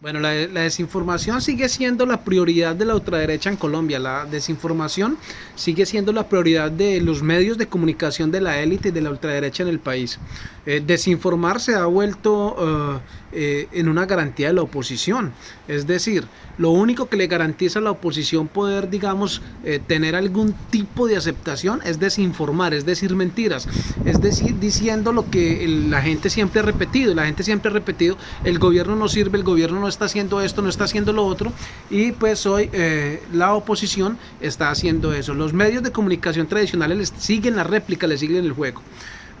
Bueno, la, desinformación sigue siendo la prioridad de la ultraderecha en Colombia. La desinformación sigue siendo la prioridad de los medios de comunicación de la élite y de la ultraderecha en el país. Eh, desinformar se ha vuelto eh, eh, en una garantía de la oposición. Es decir, lo único que le garantiza a la oposición poder, digamos, tener algún tipo de aceptación es desinformar, es decir mentiras, es decir, diciendo lo que la gente siempre ha repetido. La gente siempre ha repetido, el gobierno no sirve, el gobierno no está haciendo esto, no está haciendo lo otro, y pues hoy eh, la oposición está haciendo eso. Los medios de comunicación tradicionales les siguen la réplica, le siguen el juego.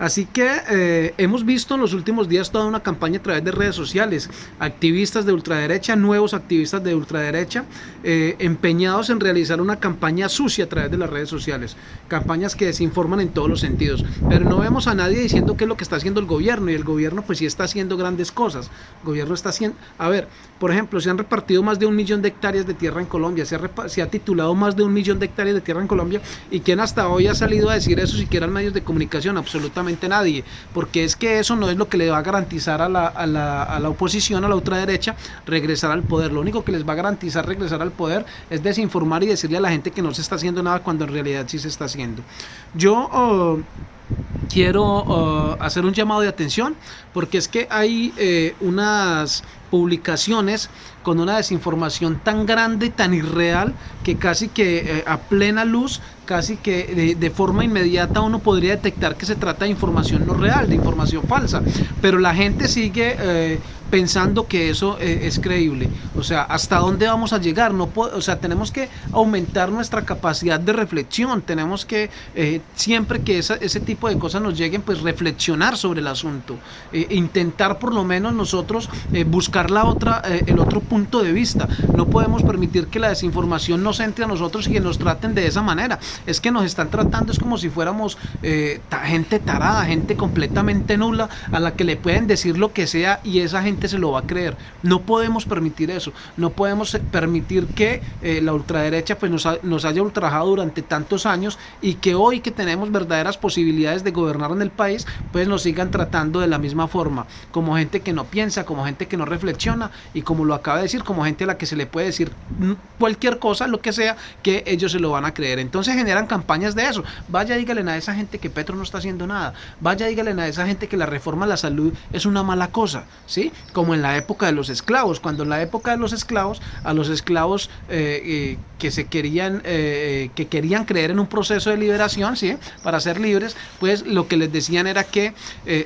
Así que eh, hemos visto en los últimos días toda una campaña a través de redes sociales, activistas de ultraderecha, nuevos activistas de ultraderecha, eh, empeñados en realizar una campaña sucia a través de las redes sociales, campañas que desinforman en todos los sentidos, pero no vemos a nadie diciendo qué es lo que está haciendo el gobierno, y el gobierno pues sí está haciendo grandes cosas, el gobierno está haciendo, a ver, por ejemplo, se han repartido más de un millón de hectáreas de tierra en Colombia, se ha, se ha titulado más de un millón de hectáreas de tierra en Colombia, y quién hasta hoy ha salido a decir eso siquiera en medios de comunicación, absolutamente nadie, porque es que eso no es lo que le va a garantizar a la, a la, a la oposición, a la ultraderecha, regresar al poder. Lo único que les va a garantizar regresar al poder es desinformar y decirle a la gente que no se está haciendo nada cuando en realidad sí se está haciendo. Yo... Oh, quiero oh, hacer un llamado de atención porque es que hay eh, unas publicaciones con una desinformación tan grande y tan irreal que casi que eh, a plena luz, casi que de, forma inmediata uno podría detectar que se trata de información no real, de información falsa. Pero la gente sigue eh, pensando que eso eh, es creíble. O sea, ¿hasta dónde vamos a llegar? No o sea, tenemos que aumentar nuestra capacidad de reflexión. Tenemos que, siempre que ese tipo de cosas nos lleguen, pues reflexionar sobre el asunto. intentar por lo menos nosotros buscar la otra, el otro punto de vista. No podemos permitir que la desinformación nos entre a nosotros y que nos traten de esa manera. Es que nos están tratando, es como si fuéramos eh, gente tarada, gente completamente nula, a la que le pueden decir lo que sea y esa gente se lo va a creer. No podemos permitir eso. No podemos permitir que eh, la ultraderecha pues, nos, nos haya ultrajado durante tantos años y que hoy que tenemos verdaderas posibilidades de gobernar en el país, pues nos sigan tratando de la misma forma, como gente que no piensa, como gente que no reflexiona y como lo acaba de decir, como gente a la que se le puede decir cualquier cosa, lo que sea, que ellos se lo van a creer. Entonces generan campañas de eso. Vaya, dígale a esa gente que Petro no está haciendo nada. Vaya, dígale a esa gente que la reforma a la salud es una mala cosa, ¿sí? Como en la época de los esclavos, cuando en la época de los esclavos, a los esclavos eh, eh, que se querían, eh, que querían creer en un proceso de liberación, ¿sí? Para ser libres, pues lo que les decían era que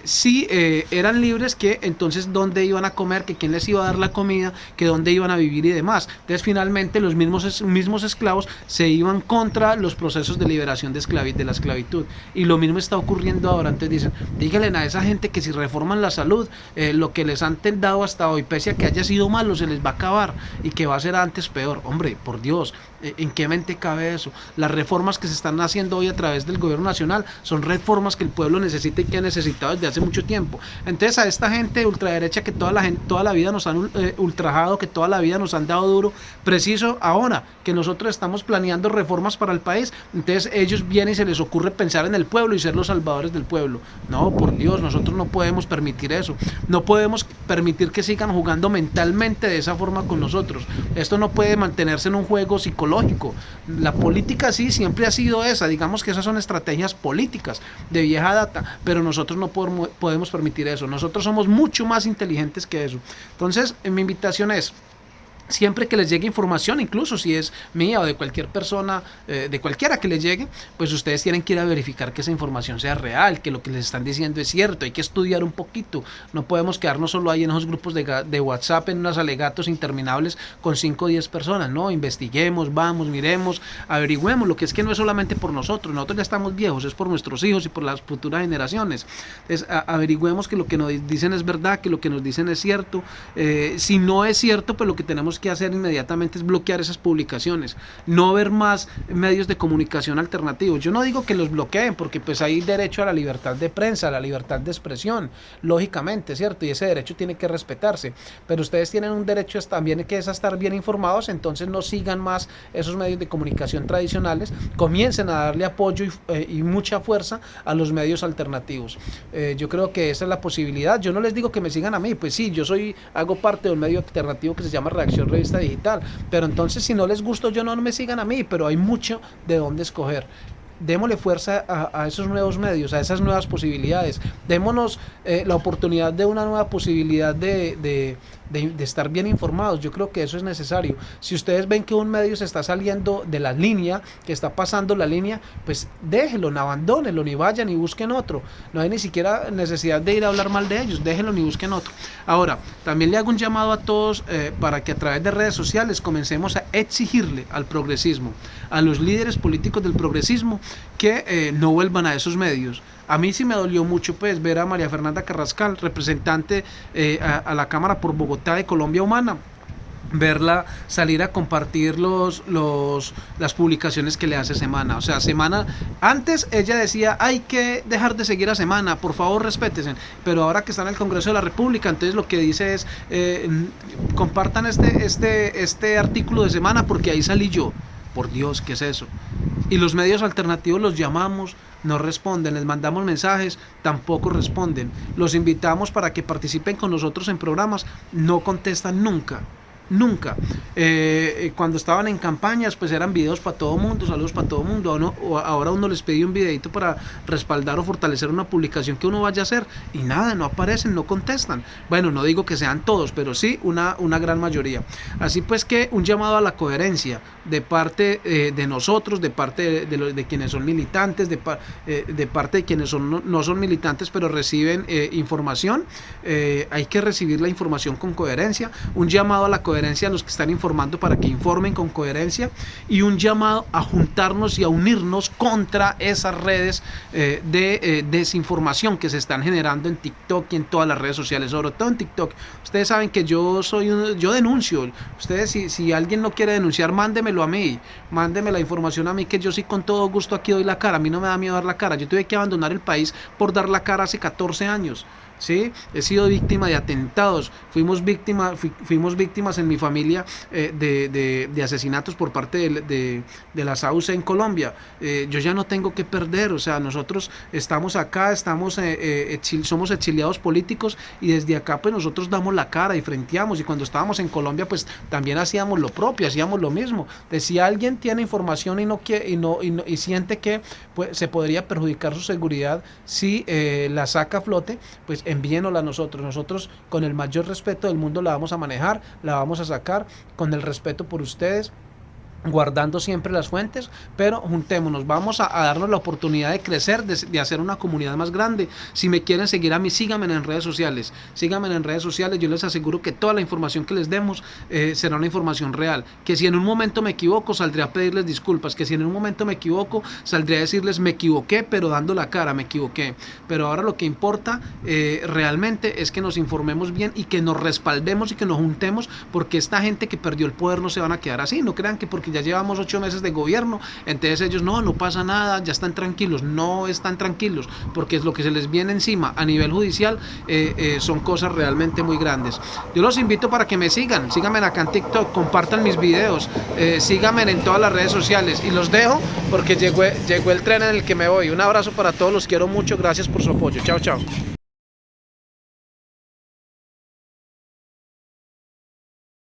si eran libres, que entonces dónde iban a comer, que quién les iba a dar la comida, que dónde iban a vivir y demás. Entonces finalmente los mismos, mismos esclavos se iban contra los procesos de liberación de, de la esclavitud. Y lo mismo está ocurriendo ahora. Entonces dicen, díganle a esa gente que si reforman la salud, eh, lo que les han dado hasta hoy, pese a que haya sido malo, se les va a acabar y que va a ser antes peor. Hombre, por Dios, eh, ¿en qué mente cabe eso? Las reformas que se están haciendo hoy a través del gobierno nacional son reformas que el pueblo necesita y que ha necesitado desde hace mucho tiempo. Entonces a esta gente ultraderecha que toda la, gente, toda la vida nos han eh, ultrajado, que toda la vida nos han dado duro, preciso ahora que nosotros estamos planeando reformas para el país, entonces ellos vienen y se les ocurre pensar en el pueblo y ser los salvadores del pueblo. No, por Dios, nosotros no podemos permitir eso. No podemos permitir que sigan jugando mentalmente de esa forma con nosotros. Esto no puede mantenerse en un juego psicológico. La política sí siempre ha sido esa, digamos que esas son estrategias políticas de vieja data, pero nosotros no podemos permitir eso. Nosotros somos mucho más inteligentes que eso. Entonces, mi invitación es siempre que les llegue información, incluso si es mía o de cualquier persona, eh, de cualquiera que les llegue, pues ustedes tienen que ir a verificar que esa información sea real, que lo que les están diciendo es cierto, hay que estudiar un poquito, no podemos quedarnos solo ahí en esos grupos de, de WhatsApp, en unos alegatos interminables con 5 o 10 personas, no, investiguemos, vamos, miremos, averigüemos, lo que es que no es solamente por nosotros, nosotros ya estamos viejos, es por nuestros hijos y por las futuras generaciones, entonces averigüemos que lo que nos dicen es verdad, que lo que nos dicen es cierto, eh, si no es cierto, pues lo que tenemos tenemos que hacer inmediatamente es bloquear esas publicaciones, no ver más medios de comunicación alternativos. Yo no digo que los bloqueen, porque pues hay derecho a la libertad de prensa, a la libertad de expresión, lógicamente, ¿cierto? Y ese derecho tiene que respetarse, pero ustedes tienen un derecho también que es a estar bien informados, entonces no sigan más esos medios de comunicación tradicionales, comiencen a darle apoyo y, eh, mucha fuerza a los medios alternativos. Eh, yo creo que esa es la posibilidad. Yo no les digo que me sigan a mí, pues sí, yo soy, hago parte de un medio alternativo que se llama Reacción Revista Digital, pero entonces si no les gusto yo no me sigan a mí, pero hay mucho de dónde escoger démosle fuerza a, esos nuevos medios, a esas nuevas posibilidades. Démonos eh, la oportunidad de una nueva posibilidad de, de, estar bien informados. Yo creo que eso es necesario. Si ustedes ven que un medio se está saliendo de la línea, que está pasando la línea, pues déjenlo, no abandónenlo, ni vayan ni busquen otro. No hay ni siquiera necesidad de ir a hablar mal de ellos, déjenlo ni busquen otro. Ahora, también le hago un llamado a todos eh, para que a través de redes sociales comencemos a exigirle al progresismo, a los líderes políticos del progresismo, que eh, no vuelvan a esos medios. A mí sí me dolió mucho pues ver a María Fernanda Carrascal, representante eh, a, la Cámara por Bogotá de Colombia Humana verla salir a compartir los, los, las publicaciones que le hace Semana. O sea, Semana, antes ella decía, hay que dejar de seguir a Semana, por favor respétense. Pero ahora que está en el Congreso de la República, entonces lo que dice es, eh, compartan este, este, este artículo de Semana porque ahí salí yo. Por Dios, ¿qué es eso? Y los medios alternativos los llamamos, no responden, les mandamos mensajes, tampoco responden. Los invitamos para que participen con nosotros en programas, no contestan nunca nunca. Eh, eh, cuando estaban en campañas, pues eran videos para todo mundo, saludos para todo mundo. ahora uno les pedí un videito para respaldar o fortalecer una publicación que uno vaya a hacer y nada, no aparecen, no contestan. Bueno, no digo que sean todos, pero sí una, una gran mayoría. Así pues que un llamado a la coherencia de parte eh, de nosotros, de parte de, quienes son militantes, de, parte de quienes son, no, son militantes, pero reciben información. hay que recibir la información con coherencia. Un llamado a la coherencia a los que están informando para que informen con coherencia y un llamado a juntarnos y a unirnos contra esas redes eh, de eh, desinformación que se están generando en TikTok y en todas las redes sociales, sobre todo en TikTok. Ustedes saben que yo soy yo denuncio. Ustedes si, alguien no quiere denunciar, mándemelo a mí, mándeme la información a mí que yo sí con todo gusto aquí doy la cara. A mí no me da miedo dar la cara. Yo tuve que abandonar el país por dar la cara hace 14 años. ¿sí? He sido víctima de atentados, fuimos, víctima, fuimos víctimas en mi familia eh, de, asesinatos por parte de, de, la SAUCE en Colombia. Eh, yo ya no tengo que perder, o sea, nosotros estamos acá, estamos, eh, somos exiliados políticos y desde acá pues nosotros damos la cara y frenteamos y cuando estábamos en Colombia pues también hacíamos lo propio, hacíamos lo mismo. De si alguien tiene información y no, quiere, y no, y, siente que pues, se podría perjudicar su seguridad si la saca a flote, pues envíenosla a nosotros. Nosotros con el mayor respeto del mundo la vamos a manejar, la vamos a sacar con el respeto por ustedes guardando siempre las fuentes, pero juntémonos, vamos a, darnos la oportunidad de crecer, de, hacer una comunidad más grande. Si me quieren seguir a mí, síganme en redes sociales, síganme en redes sociales, yo les aseguro que toda la información que les demos eh, será una información real, que si en un momento me equivoco, saldré a pedirles disculpas, que si en un momento me equivoco, saldré a decirles me equivoqué, pero dando la cara, me equivoqué. Pero ahora lo que importa eh, realmente es que nos informemos bien y que nos respaldemos y que nos juntemos, porque esta gente que perdió el poder no se van a quedar así, no crean que porque ya llevamos ocho meses de gobierno, entonces ellos no, no pasa nada, ya están tranquilos, no están tranquilos, porque es lo que se les viene encima a nivel judicial, eh, eh, son cosas realmente muy grandes. Yo los invito para que me sigan, síganme acá en TikTok, compartan mis videos, eh, síganme en todas las redes sociales y los dejo porque llegó, llegó el tren en el que me voy. Un abrazo para todos, los quiero mucho, gracias por su apoyo, chao, chao.